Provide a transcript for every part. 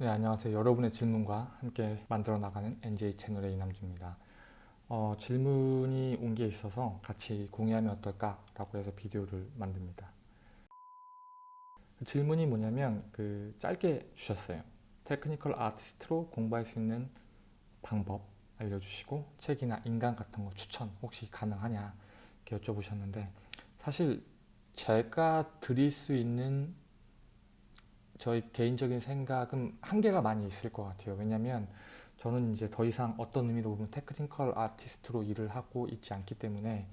네, 안녕하세요. 여러분의 질문과 함께 만들어 나가는 NJ 채널의 이남주입니다. 어, 질문이 온 게 있어서 같이 공유하면 어떨까 라고 해서 비디오를 만듭니다. 그 질문이 뭐냐면 그 짧게 주셨어요. 테크니컬 아티스트로 공부할 수 있는 방법 알려주시고 책이나 인강 같은 거 추천 혹시 가능하냐 이렇게 여쭤보셨는데 사실 제가 드릴 수 있는 저희 개인적인 생각은 한계가 많이 있을 것 같아요. 왜냐면 저는 이제 더 이상 어떤 의미로 보면 테크니컬 아티스트로 일을 하고 있지 않기 때문에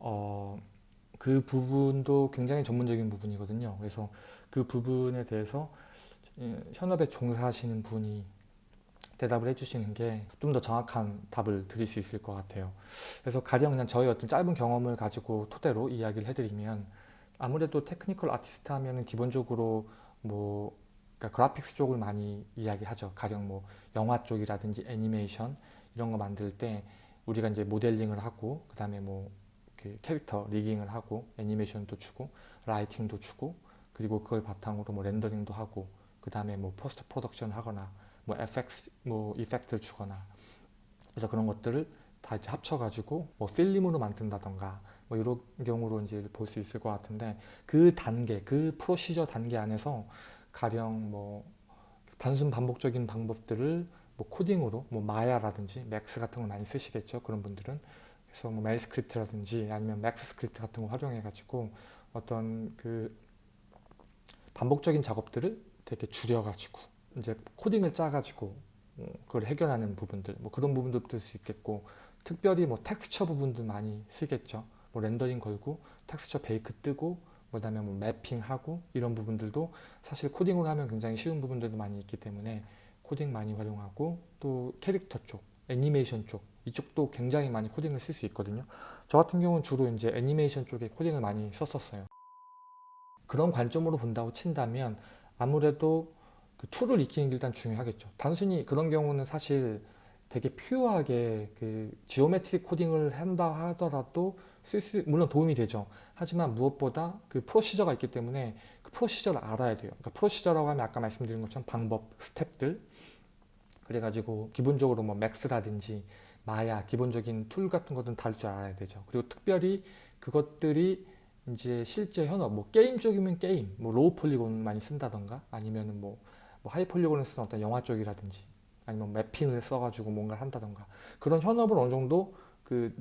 어, 그 부분도 굉장히 전문적인 부분이거든요. 그래서 그 부분에 대해서 예, 현업에 종사하시는 분이 대답을 해주시는 게 좀 더 정확한 답을 드릴 수 있을 것 같아요. 그래서 가령 그냥 저희 어떤 짧은 경험을 가지고 토대로 이야기를 해드리면 아무래도 technical artist 하면은 기본적으로 뭐 그러니까 graphics 쪽을 많이 이야기하죠. 가령 뭐 영화 쪽이라든지 애니메이션 이런 거 만들 때 우리가 이제 모델링을 하고 그 다음에 뭐그 캐릭터 rigging을 하고 애니메이션도 주고 lighting도 주고 그리고 그걸 바탕으로 뭐 rendering도 하고 그 다음에 뭐 post production 하거나 뭐 FX 뭐 effect를 주거나 그래서 그런 것들을 다 이제 합쳐가지고 뭐 필름으로 만든다던가 뭐 이런 경우로 이제 볼 수 있을 것 같은데 그 단계 그 procedure 단계 안에서 가령 뭐 단순 반복적인 방법들을 뭐 코딩으로 뭐 마야라든지 맥스 같은 걸 많이 쓰시겠죠? 그런 분들은. 그래서 뭐 MEL script라든지 아니면 맥스 스크립트 같은 거 활용해 가지고 어떤 그 반복적인 작업들을 되게 줄여 가지고 이제 코딩을 짜 가지고 어, 그걸 해결하는 부분들 뭐 그런 부분도 들 수 있겠고 특별히 뭐 텍스처 부분도 많이 쓰겠죠 뭐 rendering 걸고 texture bake 뜨고 그 다음에 뭐 mapping하고 이런 부분들도 사실 코딩으로 하면 굉장히 쉬운 부분들도 많이 있기 때문에 코딩 많이 활용하고 또 캐릭터 쪽, 애니메이션 쪽 이쪽도 굉장히 많이 코딩을 쓸 수 있거든요. 저 같은 경우는 주로 이제 애니메이션 쪽에 코딩을 많이 썼었어요. 그런 관점으로 본다고 친다면 아무래도 그 tool을 익히는 게 일단 중요하겠죠. 단순히 그런 경우는 사실 되게 pure하게 그 geometric 코딩을 한다 하더라도 쓸수 물론 도움이 되죠. 하지만 무엇보다 그 procedure가 있기 때문에 그 procedure를 알아야 돼요. 그러니까 procedure라고 하면 아까 말씀드린 것처럼 방법, 스텝들 그래가지고 기본적으로 뭐 맥스라든지 마야 기본적인 tool 같은 것들은 다룰 줄 알아야 되죠. 그리고 특별히 그것들이 이제 실제 현업 뭐 게임 쪽이면 게임 뭐 low polygon 많이 쓴다던가 아니면은 뭐, 뭐 high polygon을 쓰는 어떤 영화 쪽이라든지 아니면 mapping을 써가지고 뭔가를 한다던가 그런 현업을 어느 정도 그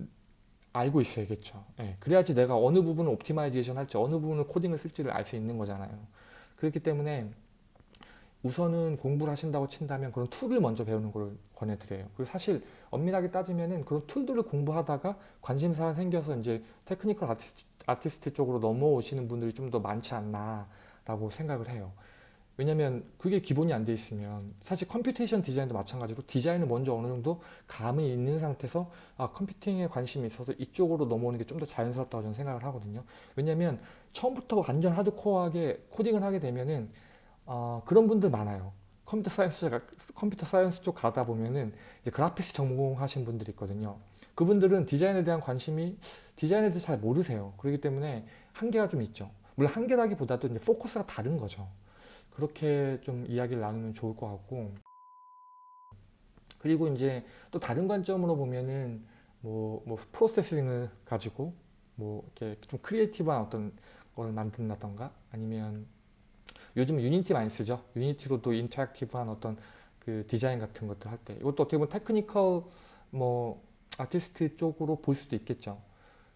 알고 있어야겠죠. 예, 그래야지 내가 어느 부분을 optimization 할지 어느 부분을 코딩을 쓸지를 알 수 있는 거잖아요. 그렇기 때문에 우선은 공부를 하신다고 친다면 그런 tool을 먼저 배우는 걸 권해드려요. 그리고 사실 엄밀하게 따지면은 그런 tool들을 공부하다가 관심사가 생겨서 이제 technical artist, artist 쪽으로 넘어오시는 분들이 좀 더 많지 않나 라고 생각을 해요. 왜냐면 그게 기본이 안 돼 있으면 사실 computation design도 마찬가지로 디자인을 먼저 어느 정도 감이 있는 상태에서 아 computing에 관심이 있어서 이쪽으로 넘어오는 게 좀 더 자연스럽다고 저는 생각을 하거든요. 왜냐면 처음부터 완전 하드코어하게 코딩을 하게 되면은 어, 그런 분들 많아요. computer science computer science 쪽 가다 보면은 이제 graphics 전공하신 분들이 있거든요. 그분들은 디자인에 대한 관심이 디자인에 대해서 잘 모르세요. 그렇기 때문에 한계가 좀 있죠. 물론 한계라기보다도 이제 focus가 다른 거죠 그렇게 좀 이야기를 나누면 좋을 것 같고. 그리고 이제 또 다른 관점으로 보면은 뭐, 뭐 Processing을 가지고 뭐 이렇게 좀 creative한 어떤 걸 만든다던가 아니면 요즘 Unity 많이 쓰죠. Unity로 또 interactive한 어떤 그 디자인 같은 것들 할 때. 이것도 어떻게 보면 technical 뭐 아티스트 쪽으로 볼 수도 있겠죠.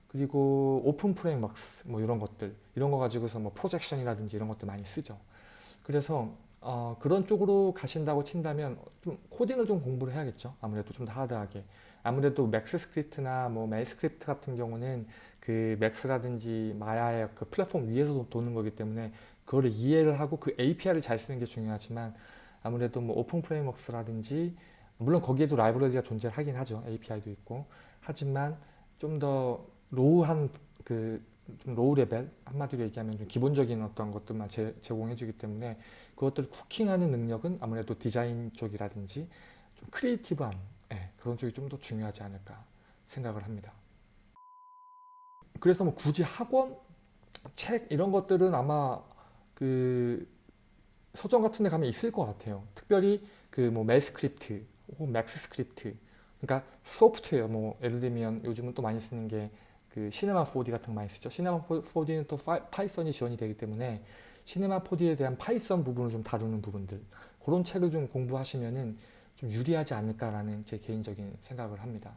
그리고 openFrameworks 뭐 이런 것들. 이런 거 가지고서 뭐 projection이라든지 이런 것들 많이 쓰죠 그래서 어, 그런 쪽으로 가신다고 친다면 좀 코딩을 좀 공부를 해야겠죠. 아무래도 좀더 hard하게. 아무래도 맥스 script나 뭐 MEL script 같은 경우는 그 맥스라든지 마야의 그 플랫폼 위에서 도는 거기 때문에 그거를 이해를 하고 그 API를 잘 쓰는 게 중요하지만 아무래도 뭐 open framework라든지 물론 거기에도 라이브러리가 존재하긴 하죠. API도 있고. 하지만 좀 더 low한 그 좀 low level 한마디로 얘기하면 좀 기본적인 어떤 것들만 제, 제공해 주기 때문에 그것들을 cooking하는 능력은 아무래도 디자인 쪽이라든지 좀 creative한 네, 그런 쪽이 좀 더 중요하지 않을까 생각을 합니다 그래서 뭐 굳이 학원 책 이런 것들은 아마 그 서점 같은 데 가면 있을 것 같아요. 특별히 그 뭐 MEL script 혹은 MAXScript 그러니까 소프트웨어 뭐 예를 들면 요즘은 또 많이 쓰는 게 그 Cinema 4D 같은 거 많이 쓰죠. Cinema 4D는 또 Python이 지원이 되기 때문에 Cinema 4D에 대한 Python 부분을 좀 다루는 부분들 그런 책을 좀 공부하시면은 좀 유리하지 않을까라는 제 개인적인 생각을 합니다.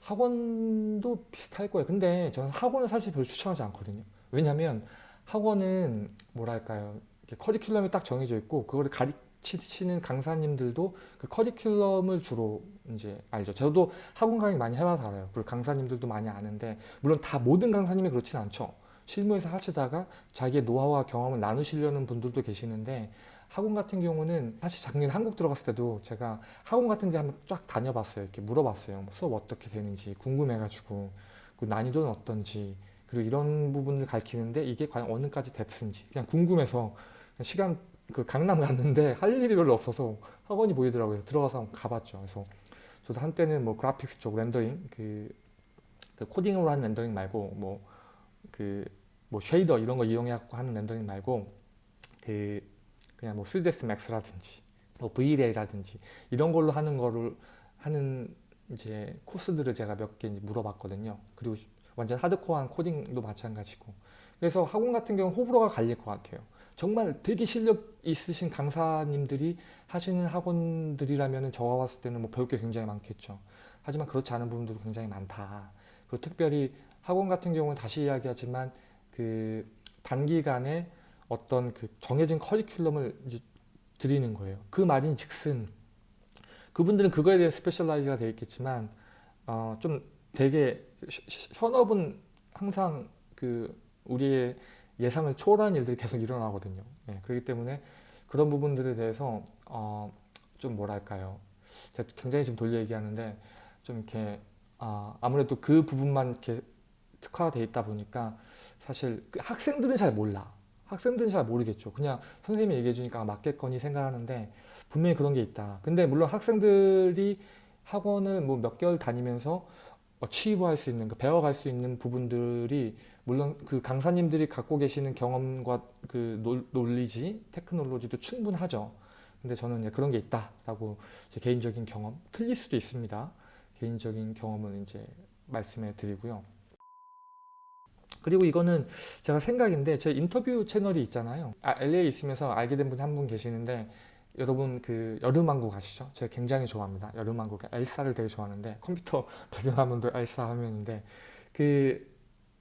학원도 비슷할 거예요. 근데 저는 학원을 사실 별로 추천하지 않거든요. 왜냐하면 학원은 뭐랄까요. 커리큘럼이 딱 정해져 있고 그거를 가르 치시는 강사님들도 그 커리큘럼을 주로 이제 알죠. 저도 학원 강의 많이 해봐서 알아요. 그리고 강사님들도 많이 아는데 물론 다 모든 강사님이 그렇진 않죠. 실무에서 하시다가 자기의 노하우와 경험을 나누시려는 분들도 계시는데 학원 같은 경우는 사실 작년 한국 들어갔을 때도 제가 학원 같은 데 한번 쫙 다녀봤어요. 이렇게 물어봤어요. 뭐 수업 어떻게 되는지 궁금해가지고 그 난이도는 어떤지 그리고 이런 부분을 가르치는데 이게 과연 어느까지 depth인지 그냥 궁금해서 시간 그 강남 갔는데 할 일이 별로 없어서 학원이 보이더라고요. 들어가서 한번 가봤죠. 그래서 저도 한때는 뭐 graphics 쪽 렌더링 그, 그 코딩으로 하는 렌더링 말고 뭐 그뭐 shader 이런 거 이용해 갖고 하는 렌더링 말고 그 그냥 뭐 3ds max라든지 뭐 V-Ray라든지 이런 걸로 하는 거를 하는 이제 코스들을 제가 몇 개 물어봤거든요. 그리고 완전 하드코어한 코딩도 마찬가지고 그래서 학원 같은 경우는 호불호가 갈릴 것 같아요. 정말 되게 실력 있으신 강사님들이 하시는 학원들이라면 저가 봤을 때는 뭐 배울 게 굉장히 많겠죠. 하지만 그렇지 않은 부분들도 굉장히 많다. 그리고 특별히 학원 같은 경우는 다시 이야기하지만 그 단기간에 어떤 그 정해진 커리큘럼을 드리는 거예요. 그 말인 즉슨 그분들은 그거에 대해 specialize가 되어 있겠지만 어, 좀 되게 현업은 항상 그 우리의 예상을 초월하는 일들이 계속 일어나거든요. 네, 그렇기 때문에 그런 부분들에 대해서 어, 좀 뭐랄까요. 제가 굉장히 지금 돌려 얘기하는데 좀 이렇게 어, 아무래도 그 부분만 이렇게 특화되어 있다 보니까 사실 그 학생들은 잘 몰라. 학생들은 잘 모르겠죠. 그냥 선생님이 얘기해 주니까 맞겠거니 생각하는데 분명히 그런 게 있다. 근데 물론 학생들이 학원을 뭐 몇 개월 다니면서 취입할 수 있는, 배워갈 수 있는 부분들이 물론 그 강사님들이 갖고 계시는 경험과 그 논리지, 테크놀로지도 충분하죠. 근데 저는 그런 게 있다라고 제 개인적인 경험, 틀릴 수도 있습니다. 개인적인 경험을 이제 말씀해 드리고요. 그리고 이거는 제가 생각인데 제 인터뷰 채널이 있잖아요. 아, LA에 있으면서 알게 된 분이 한 분 계시는데 여러분 그 겨울왕국 아시죠? 제가 굉장히 좋아합니다. 겨울왕국 엘사를 되게 좋아하는데 컴퓨터 배경화면도 엘사 화면인데 그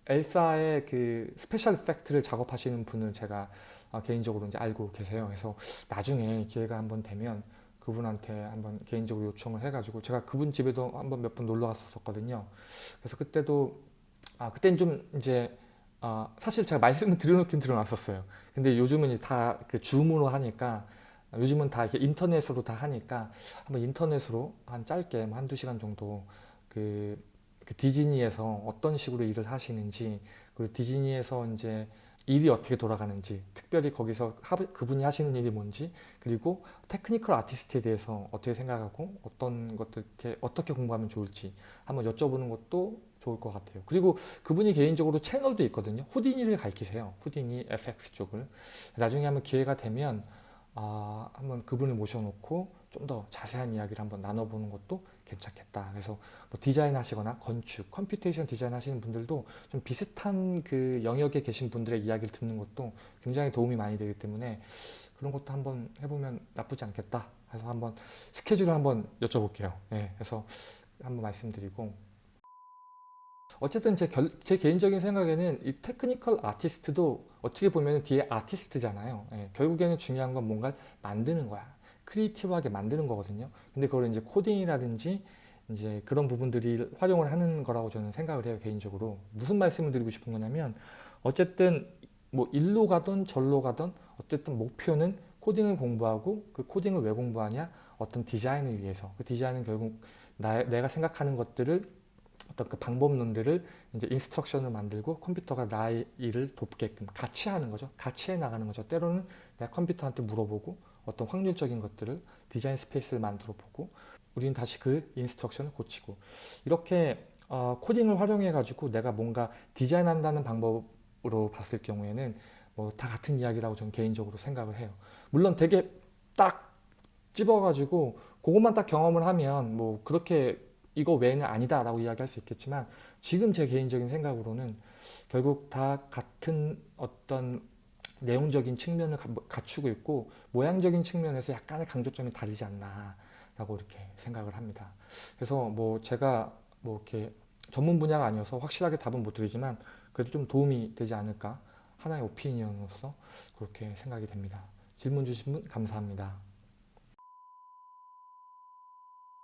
엘사의 그 special effect를 작업하시는 분을 제가 어, 개인적으로 이제 알고 계세요. 그래서 나중에 기회가 한번 되면 그분한테 한번 개인적으로 요청을 해가지고 제가 그분 집에도 한번 몇 번 놀러 갔었거든요. 그래서 그때도 아 그때는 좀 이제 어, 사실 제가 말씀을 드려놓긴 드려놨었어요. 근데 요즘은 다 그 줌으로 하니까 요즘은 다 이렇게 인터넷으로 다 하니까 한번 인터넷으로 한 짧게 뭐 한두 시간 정도 그, 그 디즈니에서 어떤 식으로 일을 하시는지 그리고 디즈니에서 이제 일이 어떻게 돌아가는지 특별히 거기서 그분이 하시는 일이 뭔지 그리고 테크니컬 아티스트에 대해서 어떻게 생각하고 어떤 것들 어떻게 공부하면 좋을지 한번 여쭤보는 것도 좋을 것 같아요. 그리고 그분이 개인적으로 채널도 있거든요. Houdini를 가르치세요. Houdini FX 쪽을. 나중에 한번 기회가 되면 아, 한번 그분을 모셔놓고 좀 더 자세한 이야기를 한번 나눠보는 것도 괜찮겠다. 그래서 뭐 디자인 하시거나 건축, computation design 하시는 분들도 좀 비슷한 그 영역에 계신 분들의 이야기를 듣는 것도 굉장히 도움이 많이 되기 때문에 그런 것도 한번 해보면 나쁘지 않겠다. 그래서 한번 스케줄을 한번 여쭤볼게요. 네, 그래서 한번 말씀드리고 어쨌든 제, 결, 제 개인적인 생각에는 이 technical artist도 어떻게 보면 뒤에 artist잖아요. 예, 결국에는 중요한 건 뭔가 만드는 거야. creative하게 만드는 거거든요. 근데 그걸 이제 코딩이라든지 이제 그런 부분들이 활용을 하는 거라고 저는 생각을 해요. 개인적으로. 무슨 말씀을 드리고 싶은 거냐면 어쨌든 뭐 일로 가든 절로 가든 어쨌든 목표는 코딩을 공부하고 그 코딩을 왜 공부하냐? 어떤 디자인을 위해서. 그 디자인은 결국 나, 내가 생각하는 것들을 어떤 그 방법론들을 이제 instruction을 만들고 컴퓨터가 나의 일을 돕게끔 같이 하는 거죠. 같이 해 나가는 거죠. 때로는 내가 컴퓨터한테 물어보고 어떤 확률적인 것들을 design space를 만들어 보고 우리는 다시 그 instruction을 고치고 이렇게 어, 코딩을 활용해 가지고 내가 뭔가 디자인한다는 방법으로 봤을 경우에는 뭐 다 같은 이야기라고 저는 개인적으로 생각을 해요. 물론 되게 딱 집어 가지고 그것만 딱 경험을 하면 뭐 그렇게 이거 외에는 아니다 라고 이야기할 수 있겠지만 지금 제 개인적인 생각으로는 결국 다 같은 어떤 내용적인 측면을 가- 갖추고 있고 모양적인 측면에서 약간의 강조점이 다르지 않나 라고 이렇게 생각을 합니다. 그래서 뭐 제가 뭐 이렇게 전문 분야가 아니어서 확실하게 답은 못 드리지만 그래도 좀 도움이 되지 않을까 하나의 오피니언으로서 그렇게 생각이 됩니다. 질문 주신 분 감사합니다.